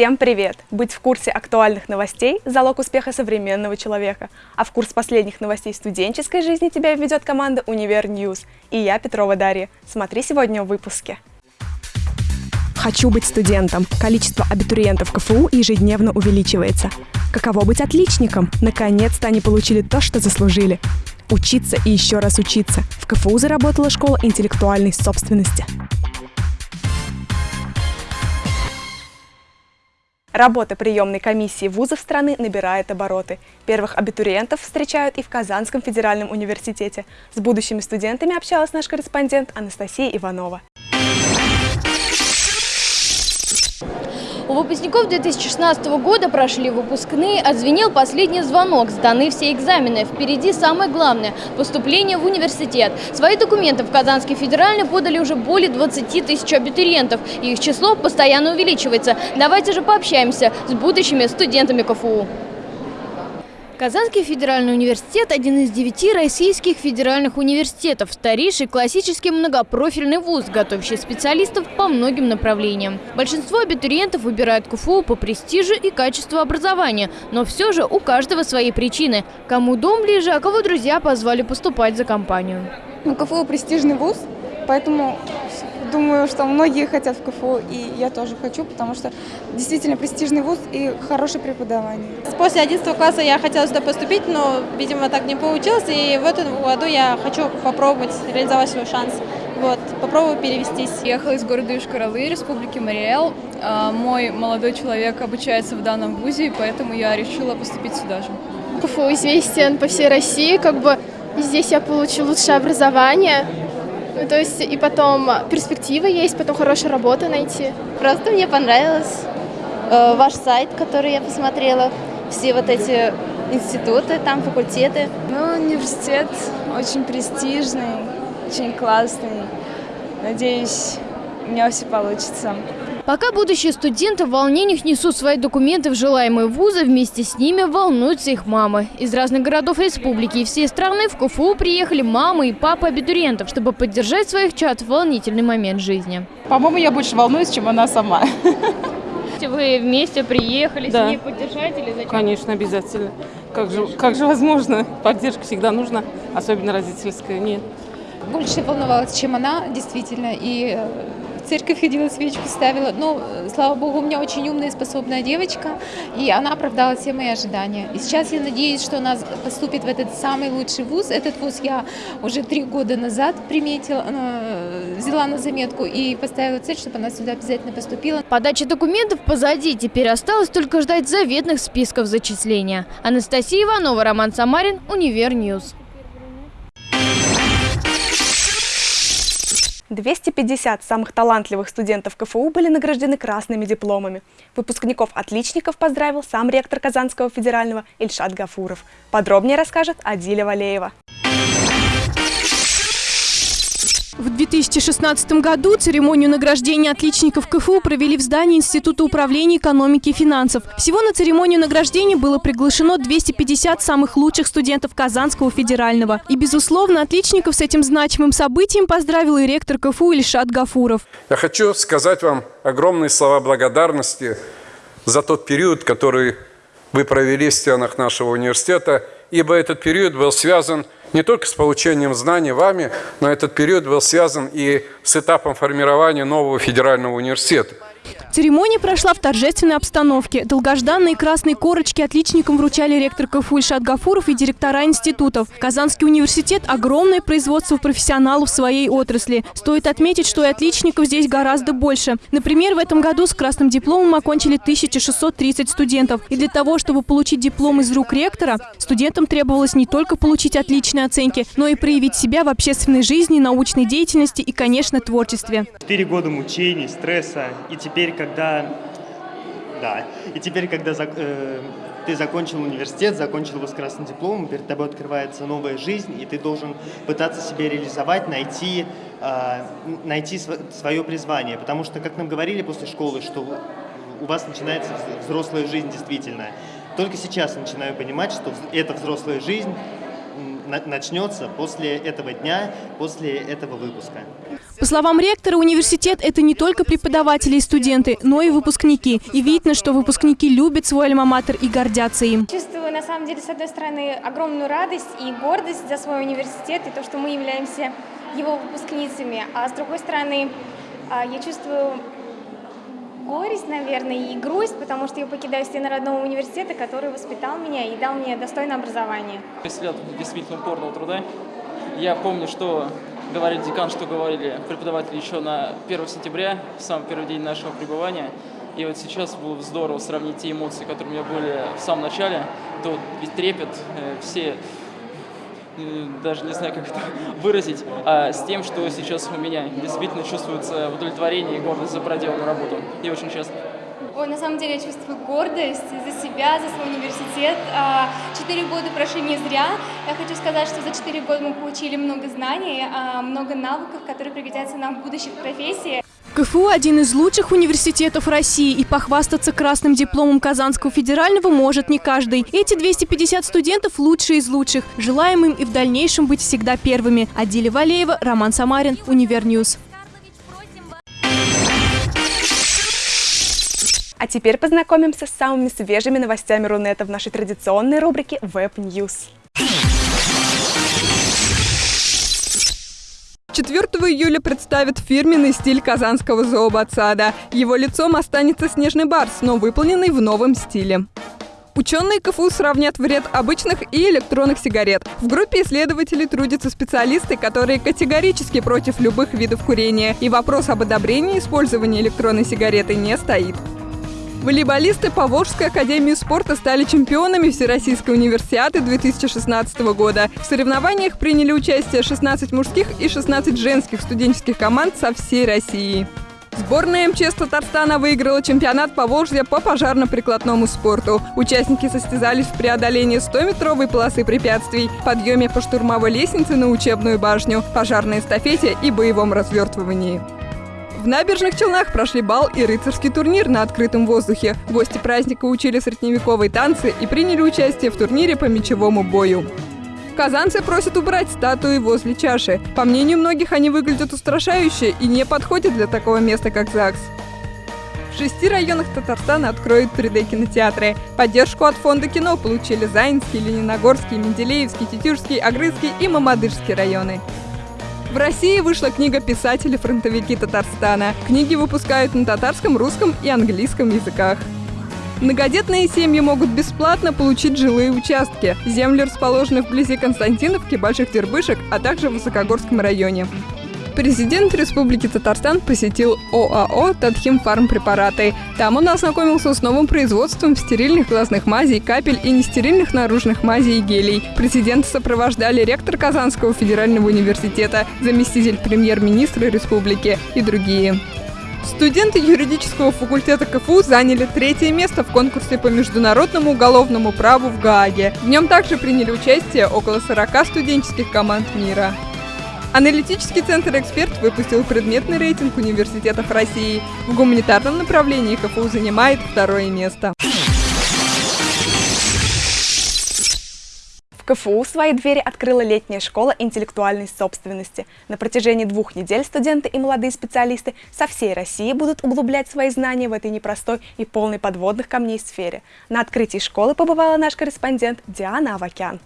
Всем привет! Быть в курсе актуальных новостей – залог успеха современного человека. А в курс последних новостей студенческой жизни тебя введет команда «Универ News». И я, Петрова Дарья. Смотри сегодня в выпуске. Хочу быть студентом. Количество абитуриентов КФУ ежедневно увеличивается. Каково быть отличником? Наконец-то они получили то, что заслужили. Учиться и еще раз учиться. В КФУ заработала школа интеллектуальной собственности. Работа приемной комиссии вузов страны набирает обороты. Первых абитуриентов встречают и в Казанском федеральном университете. С будущими студентами общалась наш корреспондент Анастасия Иванова. У выпускников 2016 года прошли выпускные, отзвенел последний звонок, сданы все экзамены. Впереди самое главное – поступление в университет. Свои документы в Казанский федеральный подали уже более 20 тысяч абитуриентов, их число постоянно увеличивается. Давайте же пообщаемся с будущими студентами КФУ. Казанский федеральный университет – один из девяти российских федеральных университетов, старейший классический многопрофильный вуз, готовящий специалистов по многим направлениям. Большинство абитуриентов выбирают КФУ по престижу и качеству образования, но все же у каждого свои причины. Кому дом ближе, а кого друзья позвали поступать за компанию. Ну, КФУ – престижный вуз, поэтому думаю, что многие хотят в КФУ, и я тоже хочу, потому что действительно престижный вуз и хорошее преподавание. После 11 класса я хотела сюда поступить, но, видимо, так не получилось, и в этом году я хочу попробовать реализовать свой шанс. Вот, попробую перевестись. Ехала из города Ишкаралы, Республики Мариэл. А, мой молодой человек обучается в данном вузе, и поэтому я решила поступить сюда же. КФУ известен по всей России, как бы здесь я получу лучшее образование, ну, то есть и потом перспективы есть, потом хорошая работа найти. Просто мне понравилось э, ваш сайт, который я посмотрела, все вот эти институты, там факультеты. Ну, университет очень престижный, очень классный. Надеюсь, у меня все получится. Пока будущие студенты в волнениях несут свои документы в желаемые вузы, вместе с ними волнуются их мамы. Из разных городов республики и всей страны в КФУ приехали мамы и папы абитуриентов, чтобы поддержать своих чад в волнительный момент жизни. По-моему, я больше волнуюсь, чем она сама. Вы вместе приехали да. с ней поддержать или зачем? Конечно, обязательно. Как же, как же возможно? Поддержка всегда нужна, особенно родительская. Нет. Больше волновалась, чем она, действительно, и э, церковь ходила, свечку ставила. Но, слава богу, у меня очень умная и способная девочка, и она оправдала все мои ожидания. И сейчас я надеюсь, что она поступит в этот самый лучший вуз. Этот вуз я уже три года назад приметила, э, взяла на заметку и поставила цель, чтобы она сюда обязательно поступила. Подача документов позади, теперь осталось только ждать заветных списков зачисления. Анастасия Иванова, Роман Самарин, Univer News. 250 самых талантливых студентов КФУ были награждены красными дипломами. Выпускников-отличников поздравил сам ректор Казанского федерального Ильшат Гафуров. Подробнее расскажет Адиля Валеева. В 2016 году церемонию награждения отличников КФУ провели в здании Института управления экономики и финансов. Всего на церемонию награждения было приглашено 250 самых лучших студентов Казанского федерального. И, безусловно, отличников с этим значимым событием поздравил и ректор КФУ Ильшат Гафуров. Я хочу сказать вам огромные слова благодарности за тот период, который вы провели в стенах нашего университета, ибо этот период был связан с не только с получением знаний вами, но этот период был связан и с этапом формирования нового федерального университета. Церемония прошла в торжественной обстановке. Долгожданные красные корочки отличникам вручали ректор КФУ Ильшат Гафуров и директора институтов. Казанский университет – огромное производство профессионалов в своей отрасли. Стоит отметить, что и отличников здесь гораздо больше. Например, в этом году с красным дипломом окончили 1630 студентов. И для того, чтобы получить диплом из рук ректора, студентам требовалось не только получить отличные оценки, но и проявить себя в общественной жизни, научной деятельности и, конечно, творчестве. Четыре года мучений, стресса и теперь когда, да, и теперь, когда э, ты закончил университет, закончил его с красным дипломом, перед тобой открывается новая жизнь, и ты должен пытаться себя реализовать, найти, э, найти свое призвание. Потому что, как нам говорили после школы, что у вас начинается взрослая жизнь действительно. Только сейчас начинаю понимать, что эта взрослая жизнь начнется после этого дня, после этого выпуска. По словам ректора, университет – это не только преподаватели и студенты, но и выпускники. И видно, что выпускники любят свой альма-матер и гордятся им. Чувствую, на самом деле, с одной стороны, огромную радость и гордость за свой университет и то, что мы являемся его выпускницами. А с другой стороны, а, я чувствую горесть, наверное, и грусть, потому что я покидаю стены родного университета, который воспитал меня и дал мне достойное образование. 10 лет действительно упорного труда. Я помню, что говорили декан, что говорили преподаватели еще на 1 сентября, в самый первый день нашего пребывания. И вот сейчас было бы здорово сравнить те эмоции, которые у меня были в самом начале, то ведь трепет, э, все э, даже не знаю, как это выразить, а с тем, что сейчас у меня действительно чувствуется удовлетворение и гордость за проделанную работу. И очень счастлив. Ой, на самом деле я чувствую гордость за себя, за свой университет. А, четыре года прошли не зря. Я хочу сказать, что за четыре года мы получили много знаний, а, много навыков, которые пригодятся нам в будущих профессиях. КФУ – один из лучших университетов России, и похвастаться красным дипломом Казанского федерального может не каждый. Эти 250 студентов – лучшие из лучших. Желаем им и в дальнейшем быть всегда первыми. Адиля Валеева, Роман Самарин, Univer News. Теперь познакомимся с самыми свежими новостями Рунета в нашей традиционной рубрике Web News. 4 июля представят фирменный стиль казанского зообатсада. Его лицом останется снежный барс, но выполненный в новом стиле. Ученые КФУ сравнят вред обычных и электронных сигарет. В группе исследователей трудятся специалисты, которые категорически против любых видов курения, и вопрос об одобрении использования электронной сигареты не стоит. Волейболисты Поволжской академии спорта стали чемпионами Всероссийской универсиады 2016 года. В соревнованиях приняли участие 16 мужских и 16 женских студенческих команд со всей России. Сборная МЧС Татарстана выиграла чемпионат Поволжья по пожарно-прикладному спорту. Участники состязались в преодолении 100-метровой полосы препятствий, подъеме по штурмовой лестнице на учебную башню, пожарной эстафете и боевом развертывании. В набережных Челнах прошли бал и рыцарский турнир на открытом воздухе. Гости праздника учили средневековые танцы и приняли участие в турнире по мечевому бою. Казанцы просят убрать статуи возле чаши. По мнению многих, они выглядят устрашающе и не подходят для такого места, как ЗАГС. В шести районах Татарстана откроют 3D-кинотеатры. Поддержку от фонда кино получили Заинский, Лениногорский, Менделеевский, Тетюшский, Агрызский и Мамадышский районы. В России вышла книга «Писатели-фронтовики Татарстана». Книги выпускают на татарском, русском и английском языках. Многодетные семьи могут бесплатно получить жилые участки. Земли расположены вблизи Константиновки, Больших Дербышек, а также в Высокогорском районе. Президент Республики Татарстан посетил ОАО «Татхим Фармпрепараты». Там он ознакомился с новым производством стерильных глазных мазей, капель и нестерильных наружных мазей и гелей. Президента сопровождали ректор Казанского федерального университета, заместитель премьер-министра республики и другие. Студенты юридического факультета КФУ заняли третье место в конкурсе по международному уголовному праву в Гааге. В нем также приняли участие около 40 студенческих команд мира. Аналитический центр «Эксперт» выпустил предметный рейтинг университетов России. В гуманитарном направлении КФУ занимает второе место. В КФУ свои двери открыла летняя школа интеллектуальной собственности. На протяжении двух недель студенты и молодые специалисты со всей России будут углублять свои знания в этой непростой и полной подводных камней сфере. На открытии школы побывала наш корреспондент Диана Авакян.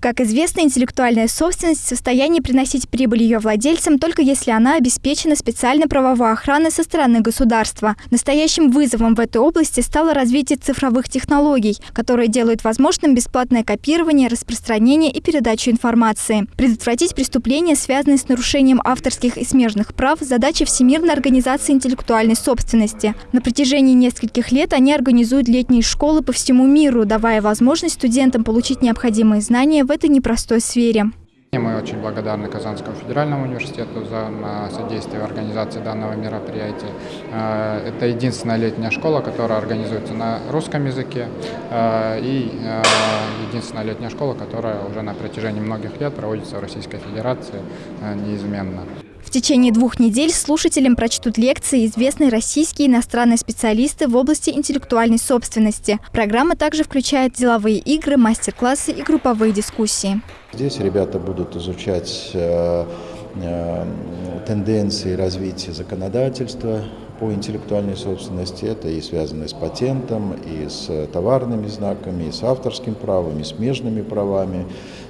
Как известно, интеллектуальная собственность в состоянии приносить прибыль ее владельцам только если она обеспечена специальной правовой охраной со стороны государства. Настоящим вызовом в этой области стало развитие цифровых технологий, которые делают возможным бесплатное копирование, распространение и передачу информации. Предотвратить преступления, связанные с нарушением авторских и смежных прав, задача Всемирной организации интеллектуальной собственности. На протяжении нескольких лет они организуют летние школы по всему миру, давая возможность студентам получить необходимые знания в этой непростой сфере. Мы очень благодарны Казанскому федеральному университету за содействие в организации данного мероприятия. Э, это единственная летняя школа, которая организуется на русском языке э, и единственная летняя школа, которая уже на протяжении многих лет проводится в Российской Федерации неизменно. В течение двух недель слушателям прочтут лекции известные российские и иностранные специалисты в области интеллектуальной собственности. Программа также включает деловые игры, мастер-классы и групповые дискуссии. Здесь ребята будут изучать э, э, тенденции развития законодательства по интеллектуальной собственности. Это и связано с патентом, и с товарными знаками, и с авторским правом, и с смежными правами,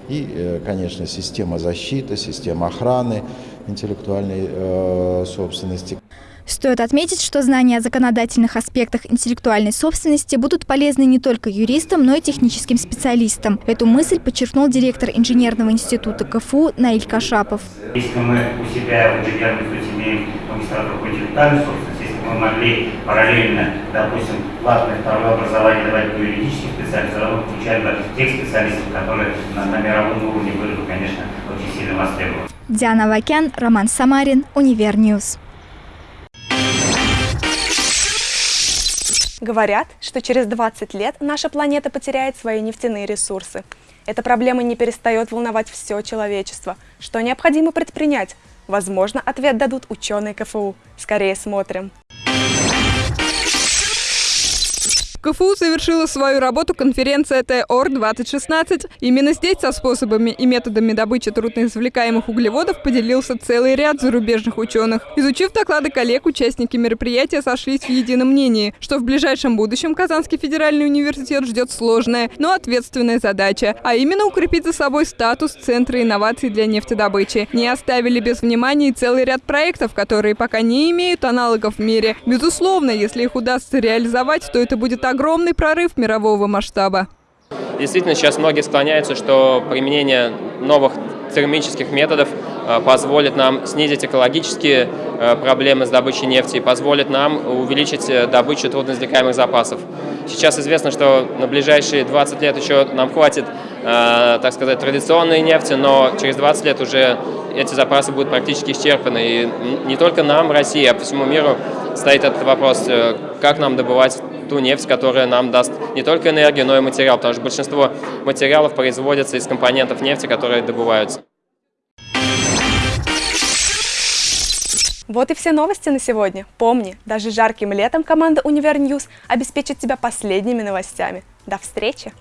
и, э, конечно, система защиты, система охраны интеллектуальной э, собственности. Стоит отметить, что знания о законодательных аспектах интеллектуальной собственности будут полезны не только юристам, но и техническим специалистам. Эту мысль подчеркнул директор инженерного института КФУ Наиль Кашапов. Если мы у себя в инженерном институте имеем магистратуру по интеллектуальной собственности, мы могли параллельно, допустим, платное второе образование давать по юридическим специалистам, равно включая бы тех специалистов, которые на, на мировом уровне были бы, конечно, очень сильно востребованы. Диана Вакян, Роман Самарин, Univer News. Говорят, что через 20 лет наша планета потеряет свои нефтяные ресурсы. Эта проблема не перестает волновать все человечество. Что необходимо предпринять? Возможно, ответ дадут ученые КФУ. Скорее смотрим. КФУ завершила свою работу конференция ТОР-2016. Именно здесь со способами и методами добычи трудноизвлекаемых углеводов поделился целый ряд зарубежных ученых. Изучив доклады коллег, участники мероприятия сошлись в едином мнении, что в ближайшем будущем Казанский федеральный университет ждет сложная, но ответственная задача, а именно укрепить за собой статус Центра инноваций для нефтедобычи. Не оставили без внимания и целый ряд проектов, которые пока не имеют аналогов в мире. Безусловно, если их удастся реализовать, то это будет огромный прорыв мирового масштаба. Действительно, сейчас многие склоняются, что применение новых термических методов э, позволит нам снизить экологические э, проблемы с добычей нефти и позволит нам увеличить э, добычу трудноизвлекаемых запасов. Сейчас известно, что на ближайшие 20 лет еще нам хватит, так сказать, традиционной нефти, но через 20 лет уже эти запасы будут практически исчерпаны. И не только нам, России, а по всему миру стоит этот вопрос, как нам добывать ту нефть, которая нам даст не только энергию, но и материал, потому что большинство материалов производятся из компонентов нефти, которые добываются. Вот и все новости на сегодня. Помни, даже жарким летом команда Univer News обеспечит тебя последними новостями. До встречи!